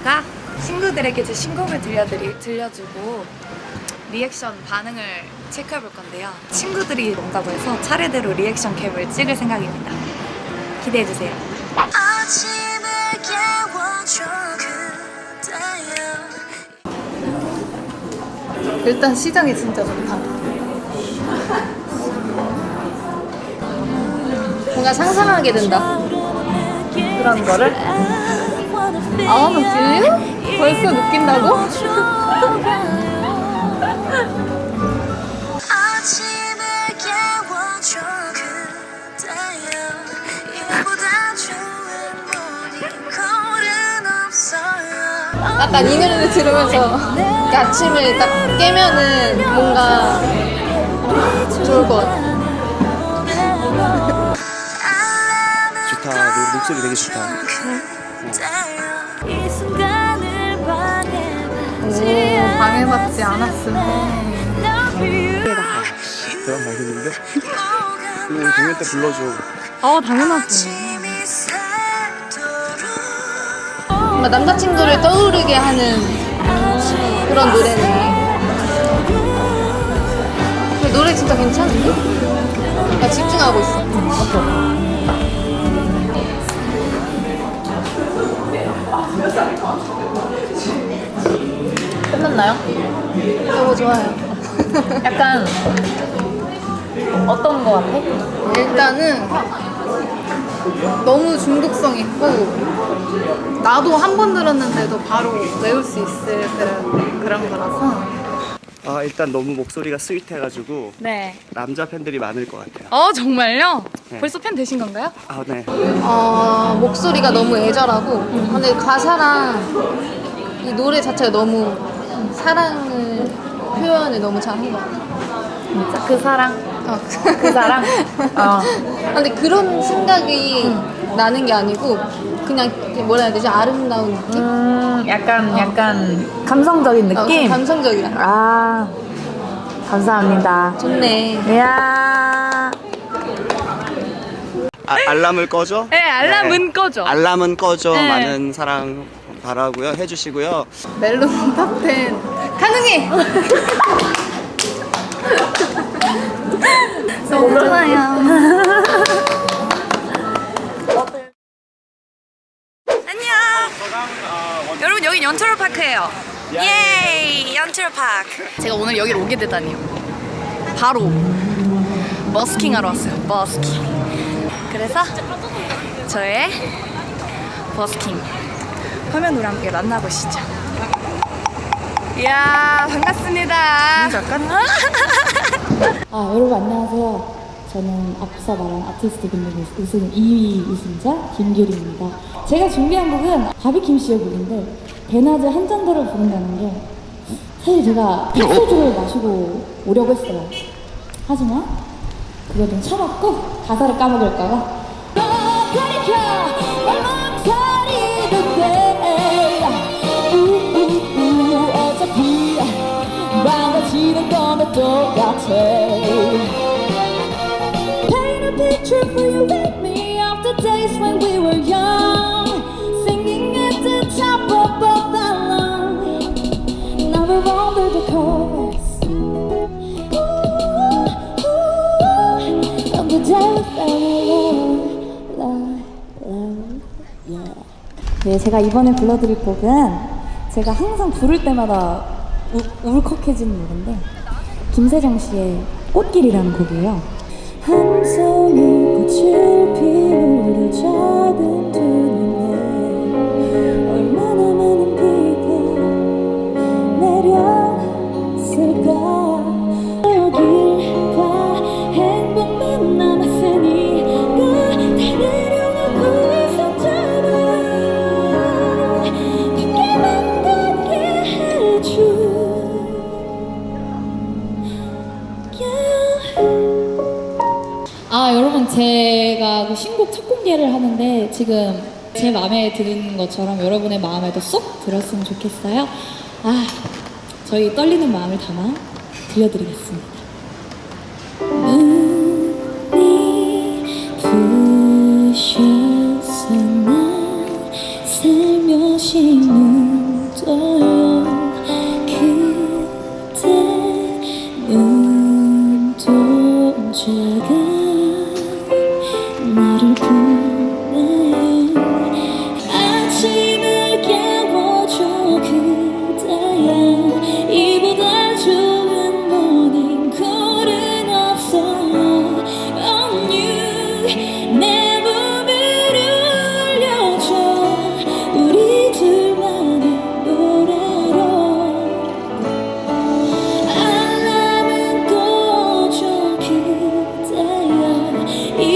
제가 친구들에게 제 신곡을 들려드리, 들려주고 리액션 반응을 체크해 볼 건데요. 친구들이 온다고 해서 차례대로 reaction cam을 찍을 생각입니다. 기대해 주세요. 아침을 깨워줘 그대여 일단 시작이 진짜 좋다. 뭔가 상상하게 된다. 그런 거를. 아, 너 들려? 벌써 느낀다고? 아침을 깨워줘 그대여 이보다 좋은 모닝콜은 없어요 약간 이 노래를 들으면서 아침을 딱 깨면은 뭔가 좋을 것 같아. 좋다. 너 목소리 되게 좋다. 그대여 이 순간을 오, 방해받지 않았으면. 대박 말겠는데? 이거 우리 공연 때 불러줘. 어, 당연하지. 뭔가 남자친구를 떠오르게 하는 그런 노래네. 근데 노래 진짜 괜찮은데? 나 집중하고 있어. 끝났나요? 너무 좋아요. 약간 어떤 거 같아? 일단은 너무 중독성 있고 나도 한 번 들었는데도 바로 외울 수 있을 그런, 그런 거라서 아 일단 너무 목소리가 스윗해가지고 네. 남자 팬들이 많을 것 같아요. 어 정말요? 네. 벌써 팬 되신 건가요? 아 네. 어, 목소리가 너무 애절하고 근데 가사랑 이 노래 자체가 너무 사랑을 표현을 너무 잘한 것 같아요 진짜 그 사랑 어. 그 사랑 어. 근데 그런 생각이 나는 게 아니고 그냥 뭐라 해야 되지 아름다운 느낌? 음 약간 약간 감성적인 어, 느낌 감성적이야 아 감사합니다 좋네 이야 아, 알람을 꺼줘? 네 알람은 꺼줘 알람은 꺼줘. 네. 많은 사랑 바라고요. 해주시고요. 멜론 탑텐 가능해 너무 좋아요 여러분 여기 연철 파크예요. 예이 연철 파크. 제가 오늘 여기로 오게 되다니요. 바로 버스킹 하러 왔어요. 버스킹. 그래서 저의 버스킹 화면으로 함께 만나보시죠. 이야 반갑습니다. 잠깐 아, 여러분 안녕하세요. 저는 앞서 말한 아티스트 공동 우승 2위 우승자 김규리입니다. 제가 준비한 곡은 바비킴 씨의 곡인데 베나즈 한 잔더를 부른다는 게 사실 제가 백소주를 마시고 오려고 했어요. 하지만 그걸 좀 참았고 가사를 까먹을까봐 네, 제가 이번에 불러드릴 곡은 제가 항상 부를 때마다 우, 울컥해지는 노래인데 김세정 씨의 꽃길이라는 곡이에요. 한 송이 꽃을 피우려 첫 공개를 하는데 지금 제 마음에 드는 것처럼 여러분의 마음에도 쏙 들었으면 좋겠어요. 아 저희 떨리는 마음을 담아 들려드리겠습니다. 부셔서 난 살며시 눈 감사 Not for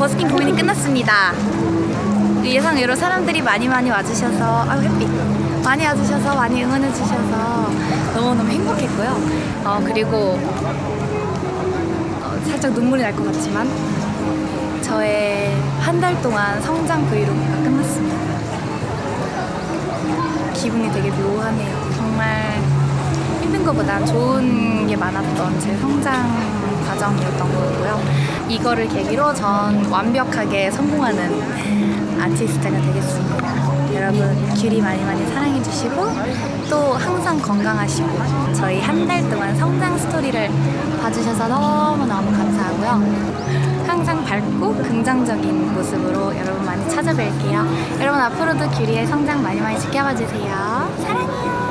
버스킹 공연이 끝났습니다. 예상외로 사람들이 많이 많이 와주셔서 아유 햇빛 많이 와주셔서 많이 응원해 주셔서 너무너무 행복했고요. 어 그리고 어, 살짝 눈물이 날 것 같지만 저의 한 달 동안 성장 vlog가 끝났습니다. 기분이 되게 묘하네요. 정말 힘든 것보단 좋은 게 많았던 제 성장 과정이었던 거고요. 이거를 계기로 전 완벽하게 성공하는 아티스트가 되겠습니다. 여러분 귤이 많이 많이 사랑해 주시고 또 항상 건강하시고 저희 한 달 동안 성장 스토리를 봐주셔서 너무너무 감사하고요. 항상 밝고 긍정적인 모습으로 여러분 많이 찾아뵐게요. 여러분 앞으로도 귤이의 성장 많이 많이 지켜봐 주세요. 사랑해요.